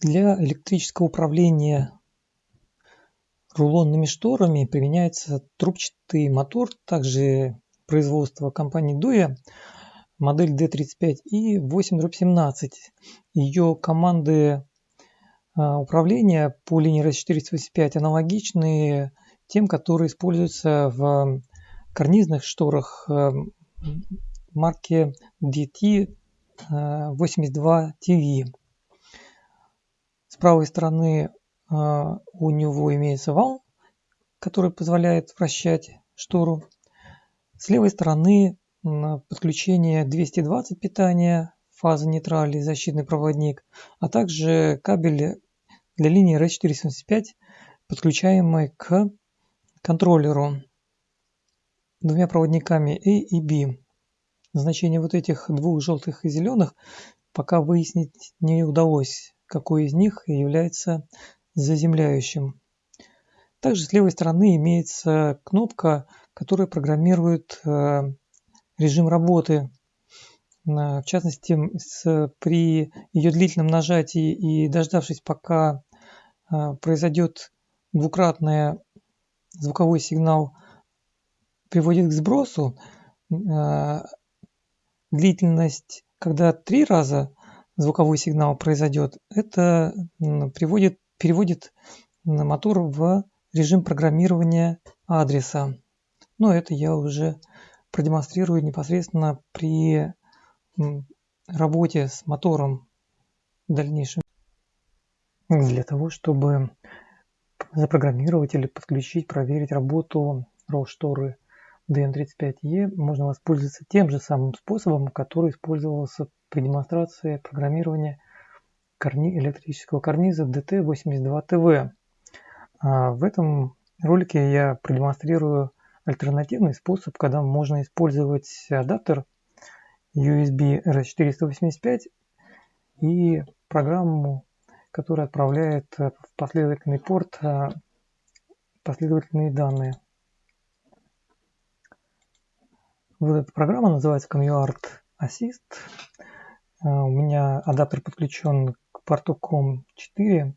Для электрического управления рулонными шторами применяется трубчатый мотор, также производства компании Дуя, модель D35 и 8-17. Ее команды а, управления по линии RS485 аналогичны тем, которые используются в карнизных шторах а, марки DT82TV. Правой стороны а, у него имеется вал, который позволяет вращать штору. С левой стороны подключение 220 питания, фаза нейтрали, защитный проводник, а также кабель для линии RS475, подключаемый к контроллеру двумя проводниками A и B. Значение вот этих двух желтых и зеленых пока выяснить не удалось, какой из них является заземляющим. Также с левой стороны имеется кнопка, которая программирует э, режим работы. В частности, при ее длительном нажатии и дождавшись, пока э, произойдет двукратный звуковой сигнал, приводит к сбросу, э, длительность, когда три раза звуковой сигнал произойдет, это приводит, переводит мотор в режим программирования адреса. Но это я уже продемонстрирую непосредственно при работе с мотором в дальнейшем. Для того, чтобы запрограммировать или подключить, проверить работу RAW-шторы DN35E, можно воспользоваться тем же самым способом, который использовался при демонстрации программирования корни, электрического карниза DT82TV. А в этом ролике я продемонстрирую альтернативный способ, когда можно использовать адаптер USB RS485 и программу, которая отправляет в последовательный порт а, последовательные данные. Вот эта программа называется ComUArt Assist. А, у меня адаптер подключен к порту COM4.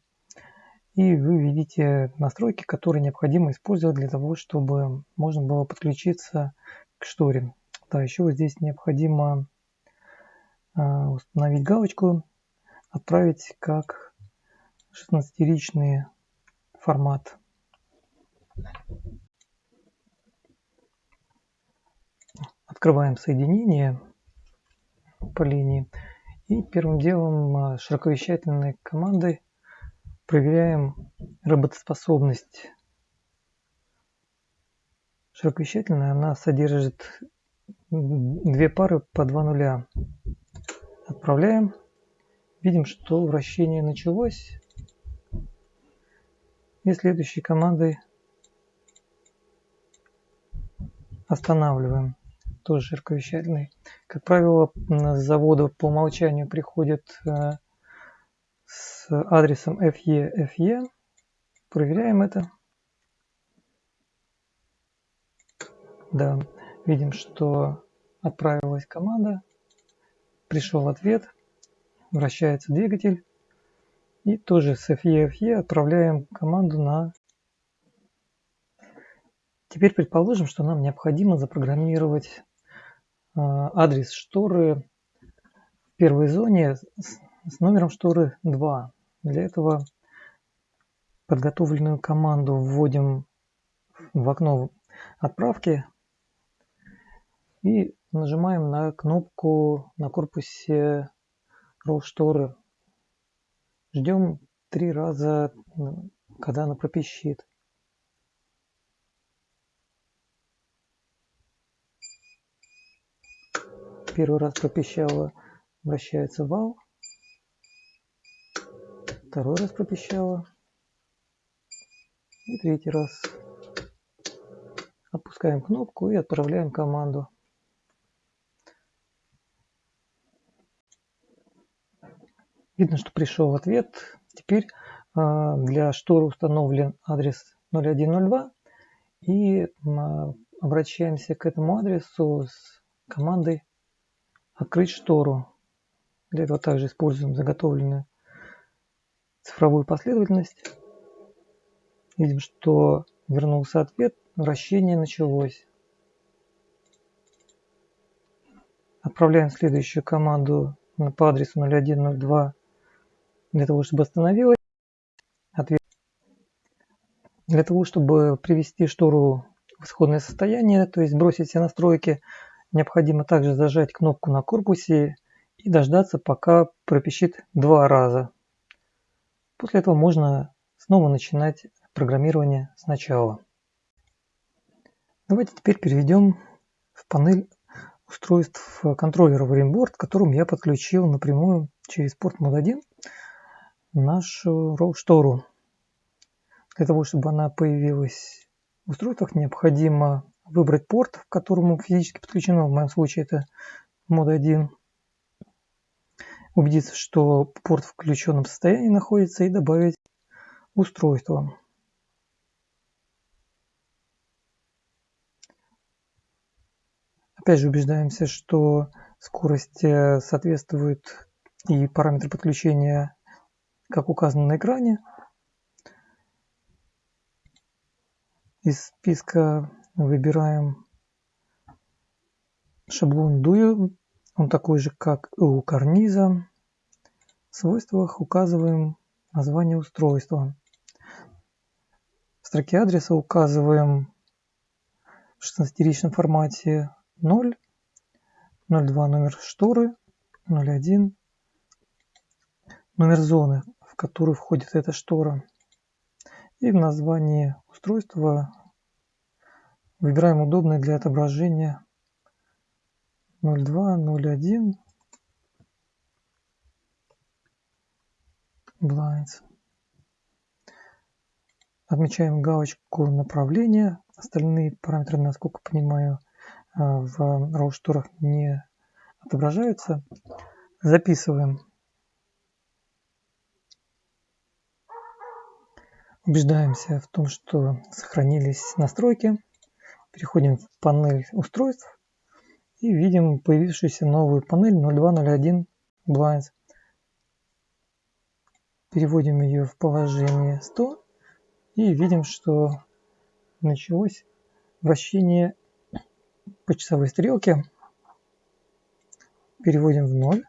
И вы видите настройки, которые необходимо использовать для того, чтобы можно было подключиться к шторе. Да, еще вот здесь необходимо а, установить галочку, отправить как 16-ричный формат. Открываем соединение по линии. И первым делом а, широковещательной командой проверяем работоспособность. Широковещательная она содержит две пары по два нуля. Отправляем. Видим, что вращение началось. И следующей командой останавливаем тоже широковещательный. Как правило, с завода по умолчанию приходят э, с адресом FE, FE. Проверяем это. Да, видим, что отправилась команда, пришел ответ, вращается двигатель. И тоже с FE, FE отправляем команду на Теперь предположим, что нам необходимо запрограммировать адрес шторы в первой зоне с номером шторы 2. Для этого подготовленную команду вводим в окно отправки и нажимаем на кнопку на корпусе RAW шторы. Ждем три раза, когда она пропищит. Первый раз пропищало, вращается вал. Второй раз пропищало. И третий раз. Опускаем кнопку и отправляем команду. Видно, что пришел ответ. Теперь а, для шторы установлен адрес 0102 и а, обращаемся к этому адресу с командой открыть штору. Для этого также используем заготовленную цифровую последовательность. Видим, что вернулся ответ, вращение началось. Отправляем следующую команду по адресу 0102 для того, чтобы остановилась. Ответ. Для того, чтобы привести штору в исходное состояние, то есть бросить все настройки, необходимо также зажать кнопку на корпусе и дождаться, пока пропищит два раза. После этого можно снова начинать программирование сначала. Давайте теперь перейдем в панель устройств контроллера VaryBoard, к которому я подключил напрямую через порт мод 1 нашу RAW-штору. Для того, чтобы она появилась в устройствах, необходимо выбрать порт, к которому физически подключено, в моем случае это мод 1, убедиться, что порт в включенном состоянии находится и добавить устройство. Опять же убеждаемся, что скорость э, соответствует и параметры подключения, как указано на экране. Из списка выбираем шаблон DUI. Он такой же, как и у карниза. В свойствах указываем название устройства. В строке адреса указываем в 16-ричном формате 0, 02 номер шторы, 01 номер зоны, в которую входит эта штора. И в названии устройства выбираем удобное для отображения 02, 01 blinds. Отмечаем галочку направления. Остальные параметры, насколько понимаю, а, в RAW-шторах не отображаются. Записываем. Убеждаемся в том, что сохранились настройки. Переходим в панель устройств и видим появившуюся новую панель 0201 Blinds. Переводим ее в положение 100 и видим, что началось вращение по часовой стрелке переводим в ноль.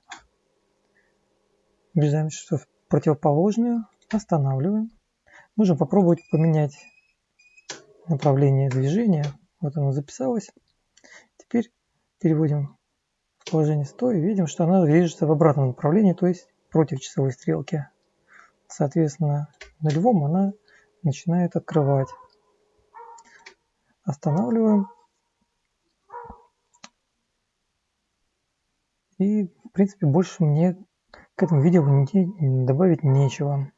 Убеждаемся, что в противоположную останавливаем. Можем попробовать поменять направление движения. Вот оно записалось. Теперь переводим в положение 100 и видим, что она движется в обратном направлении, то есть против часовой стрелки. Соответственно, нулевом она начинает открывать. Останавливаем И, в принципе, больше мне к этому видео добавить нечего.